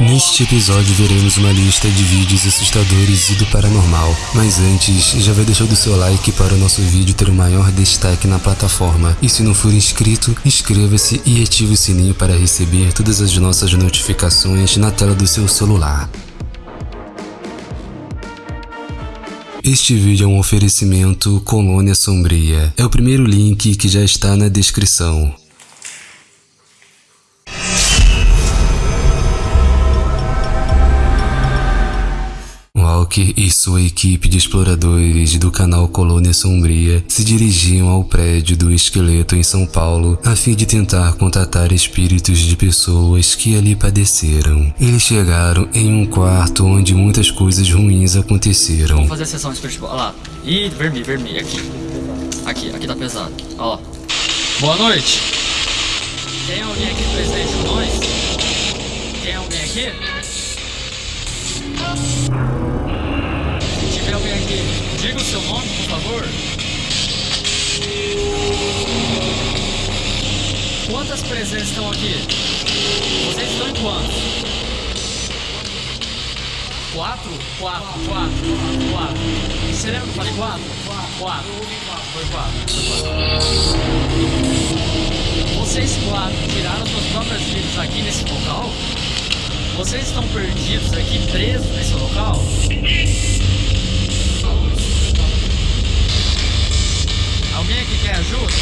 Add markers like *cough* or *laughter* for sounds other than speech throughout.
Neste episódio veremos uma lista de vídeos assustadores e do paranormal, mas antes, já vai deixando o seu like para o nosso vídeo ter o maior destaque na plataforma. E se não for inscrito, inscreva-se e ative o sininho para receber todas as nossas notificações na tela do seu celular. Este vídeo é um oferecimento Colônia Sombria. É o primeiro link que já está na descrição. E sua equipe de exploradores do canal Colônia Sombria se dirigiam ao prédio do esqueleto em São Paulo a fim de tentar contatar espíritos de pessoas que ali padeceram. Eles chegaram em um quarto onde muitas coisas ruins aconteceram. Vamos fazer a sessão espiritual. Olha lá. Ih, vermelho, vermelho. Aqui. Aqui, aqui tá pesado. Ó. Boa noite. Tem alguém aqui presente com nós? Tem alguém aqui? Diga o seu nome, por favor. Quantas presenças estão aqui? Vocês estão em quantos? Quatro? Quatro, quatro, quatro. Você lembra que eu falei quatro? Quatro. Foi quatro. Quatro. Vocês quatro tiraram suas próprias vidas aqui nesse local? Vocês estão perdidos aqui, presos nesse local? Alguém aqui quer ajuda?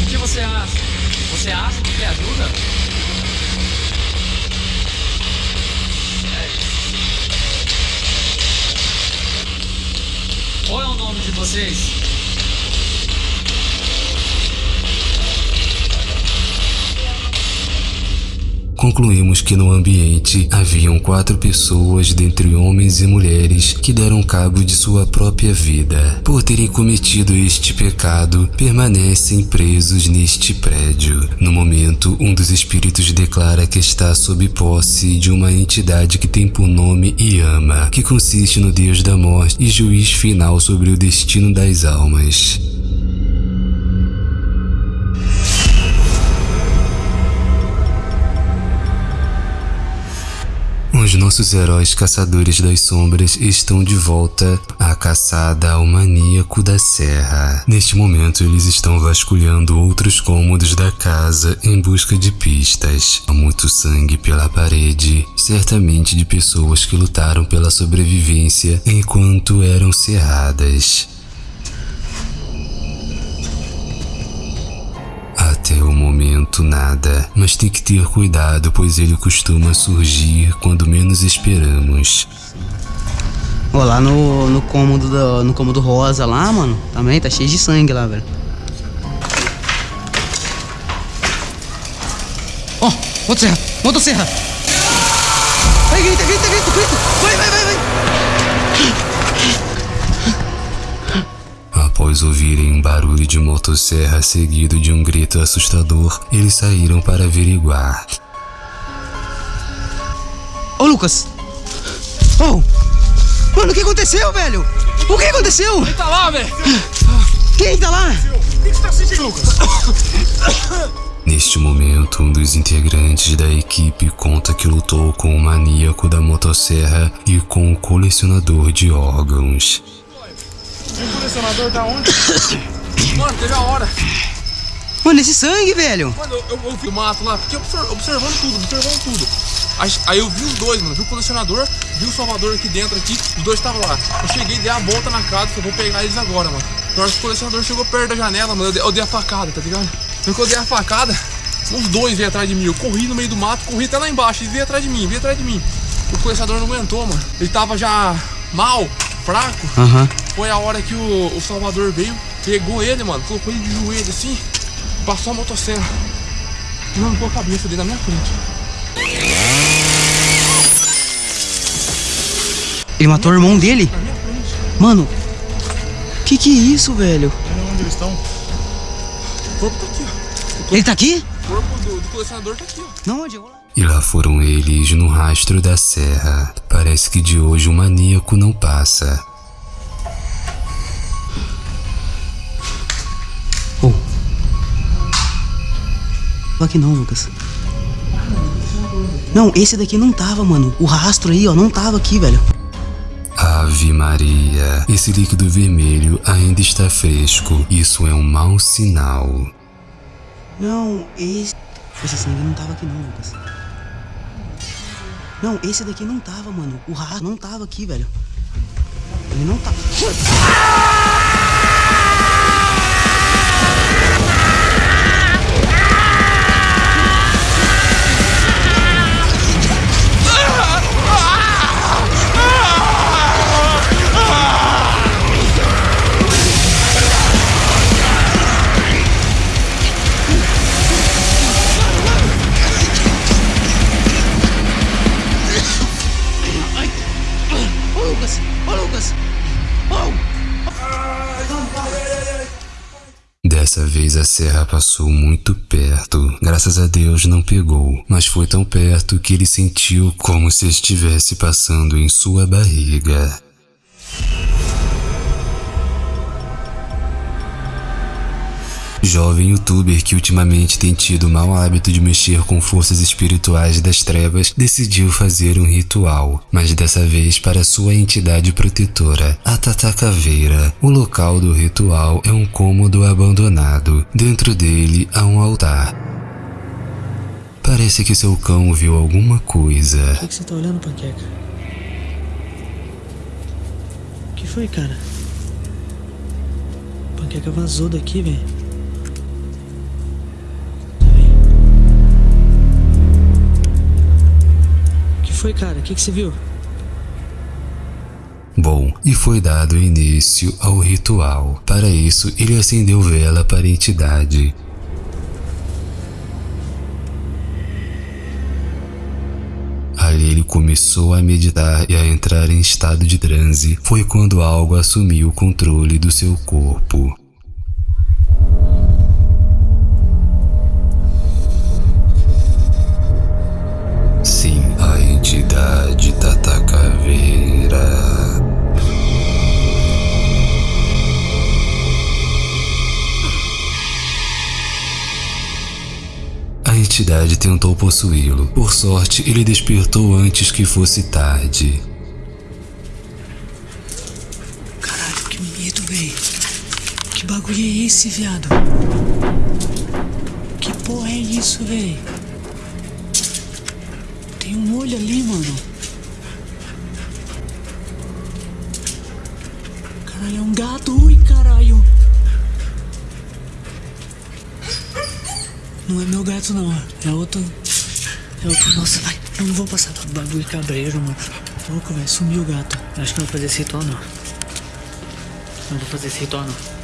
O que você acha? Você acha que quer ajuda? Qual é o nome de vocês? Concluímos que no ambiente haviam quatro pessoas dentre homens e mulheres que deram cabo de sua própria vida. Por terem cometido este pecado, permanecem presos neste prédio. No momento, um dos espíritos declara que está sob posse de uma entidade que tem por nome Yama, que consiste no Deus da morte e juiz final sobre o destino das almas. Os nossos heróis caçadores das sombras estão de volta à caçada ao maníaco da serra. Neste momento, eles estão vasculhando outros cômodos da casa em busca de pistas. Há muito sangue pela parede, certamente de pessoas que lutaram pela sobrevivência enquanto eram cerradas. Até o momento nada, mas tem que ter cuidado pois ele costuma surgir quando menos esperamos. Ó, lá no, no cômodo do, no cômodo rosa lá, mano, também tá cheio de sangue lá, velho. Ó, motosserra, motosserra. Vai, grita, grita, grita, grita. Vai, vai, vai, Após ouvirem um barulho de motosserra seguido de um grito assustador, eles saíram para averiguar. Ô, Lucas. Ô. Mano, o que aconteceu, velho? O que aconteceu? Tá lá, velho! Quem tá lá? Neste momento, um dos integrantes da equipe conta que lutou com o maníaco da motosserra e com o colecionador de órgãos. O colecionador tá onde? *coughs* Mano, teve a hora. Mano, esse sangue, velho. Mano, eu, eu, eu vi o mato lá, fiquei obser- observando tudo, observando tudo. Aí, eu vi os dois, mano. Vi o colecionador, vi o Salvador aqui dentro aqui, os dois estavam lá. Eu cheguei, dei a volta na casa, falei, vou pegar eles agora, mano. Na hora que o colecionador chegou perto da janela, mano, eu dei, eu dei a facada, tá ligado? Que eu dei a facada, os dois veio atrás de mim. Eu corri no meio do mato, corri até lá embaixo, eles veio atrás de mim, veio atrás de mim. O colecionador não aguentou, mano. Ele tava já mal, fraco. Aham. Foi a hora que o, o Salvador veio, pegou ele, mano, colocou ele de joelho assim, passou a motosserra. E arrancou a cabeça dele na minha frente. Ele matou o irmão dele? Na minha frente. Mano, que que é isso, velho? Olha onde eles estão. O corpo tá aqui, ó. Ele tá aqui? O corpo do, do colecionador tá aqui, ó. Não, onde? Eu vou lá. E lá foram eles no rastro da serra. Parece que de hoje o maníaco não passa. Tava aqui não, Lucas. Não, esse daqui não tava, mano. O rastro aí, ó, não tava aqui, velho. Ave Maria, esse líquido vermelho ainda está fresco. Isso é um mau sinal. Não, esse. Esse sangue não tava aqui não, Lucas. Não, esse daqui não tava, mano. O rastro não tava aqui, velho. Ele não tá. Ô, Dessa vez a serra passou muito perto. Graças a Deus não pegou, mas foi tão perto que ele sentiu como se estivesse passando em sua barriga. Jovem youtuber que ultimamente tem tido o mau hábito de mexer com forças espirituais das trevas decidiu fazer um ritual, mas dessa vez para sua entidade protetora, a Tata Caveira. O local do ritual é um cômodo abandonado. Dentro dele há um altar. Parece que seu cão viu alguma coisa. Por que você tá olhando, panqueca? O que foi, cara? Panqueca vazou daqui, velho. Foi, cara? O que, que você viu? Bom, e foi dado início ao ritual. Para isso, ele acendeu vela para a entidade. Ali ele começou a meditar e a entrar em estado de transe. Foi quando algo assumiu o controle do seu corpo. Entidade tentou possuí-lo. Por sorte, ele despertou antes que fosse tarde. Caralho, que medo, velho. Que bagulho é esse, viado? Que porra é isso, velho? Tem um olho ali, mano. Caralho, é um gato. Ui, caralho. Não é meu gato, não. É outro. É outro. Nossa, vai. Eu não vou passar bagulho cabreiro, mano. Louco, velho. Sumiu o gato. Acho que não vou fazer esse ritual, não. Não vou fazer esse ritual, não.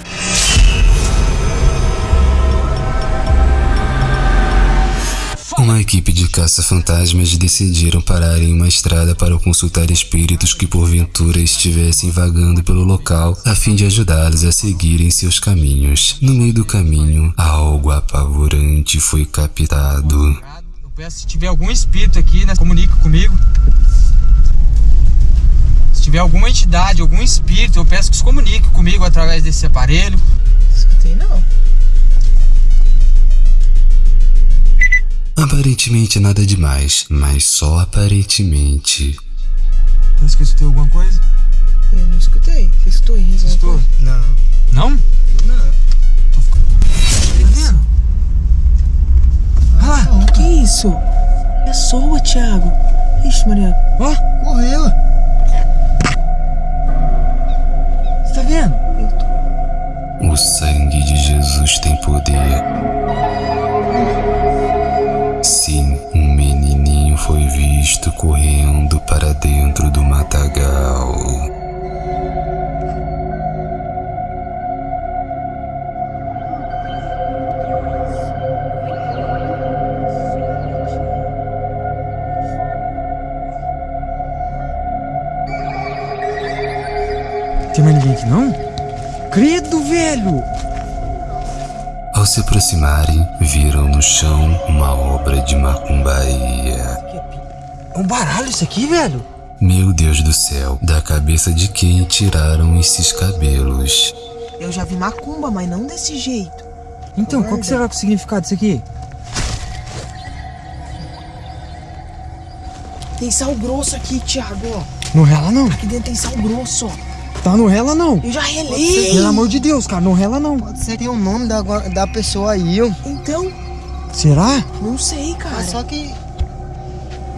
Uma equipe de caça-fantasmas decidiram parar em uma estrada para consultar espíritos que porventura estivessem vagando pelo local a fim de ajudá-los a seguirem seus caminhos. No meio do caminho, algo apavorante foi captado. Eu peço se tiver algum espírito aqui, né, comunique comigo. Se tiver alguma entidade, algum espírito, eu peço que se comunique comigo através desse aparelho. Escutei não. Aparentemente nada demais, mas só aparentemente. Parece que eu escutei alguma coisa. Eu não escutei. Você escutou, Henrique? Escutou? Não, Não? não. Tô ficando. Tá vendo? Ah, Não, que isso? É soa, Thiago. Ixi, Maria. ó, Morreu. você tá vendo? O sangue de Jesus tem poder. Credo, velho! Ao se aproximarem, viram no chão uma obra de macumbaria. É um baralho isso aqui, velho? Meu Deus do céu, da cabeça de quem tiraram esses cabelos? Eu já vi macumba, mas não desse jeito. Então, qual que será o significado disso aqui? Tem sal grosso aqui, Thiago. Não rela não. Aqui dentro tem sal grosso, ó. Tá, não rela não. Eu já relei. Pelo amor de Deus, cara, não rela não. Pode ser que tem o nome da, da pessoa aí, ó. Então, Será? não sei, cara. Mas só que.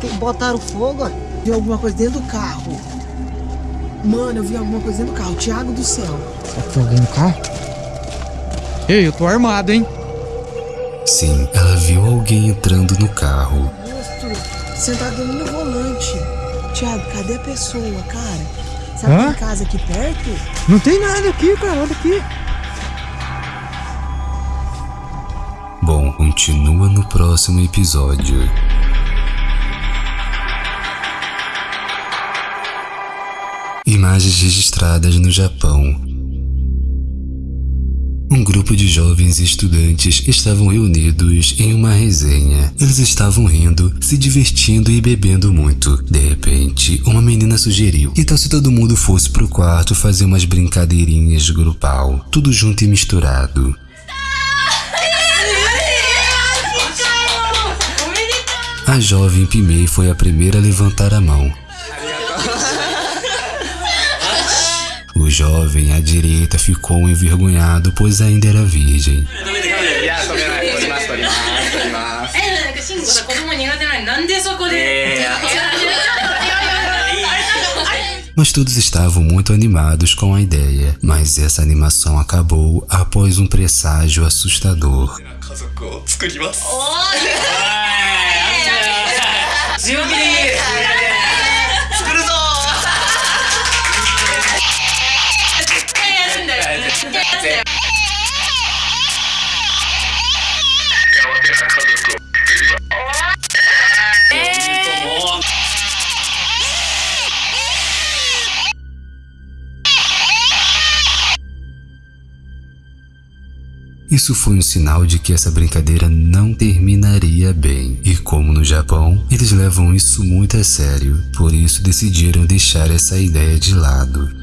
que botaram fogo, ó. Vi alguma coisa dentro do carro. Mano, eu vi alguma coisa dentro do carro. Thiago do céu. Será que tem alguém no carro? Ei, eu tô armado, hein? Sim, ela viu alguém entrando no carro. Rosto sentado no volante. Thiago, cadê a pessoa, cara? Sabe Hã? tem casa aqui perto? Não tem nada aqui, cara, olha aqui. Bom, continua no próximo episódio. Imagens registradas no Japão. Um grupo de jovens estudantes estavam reunidos em uma resenha. Eles estavam rindo, se divertindo e bebendo muito. De repente, uma menina sugeriu: tal se todo mundo fosse pro quarto fazer umas brincadeirinhas grupal, tudo junto e misturado? A jovem Pimei foi a primeira a levantar a mão. O jovem à direita ficou envergonhado, pois ainda era virgem. Mas todos estavam muito animados com a ideia, mas essa animação acabou após um presságio assustador. Isso foi um sinal de que essa brincadeira não terminaria bem. E como no Japão, eles levam isso muito a sério, por isso decidiram deixar essa ideia de lado.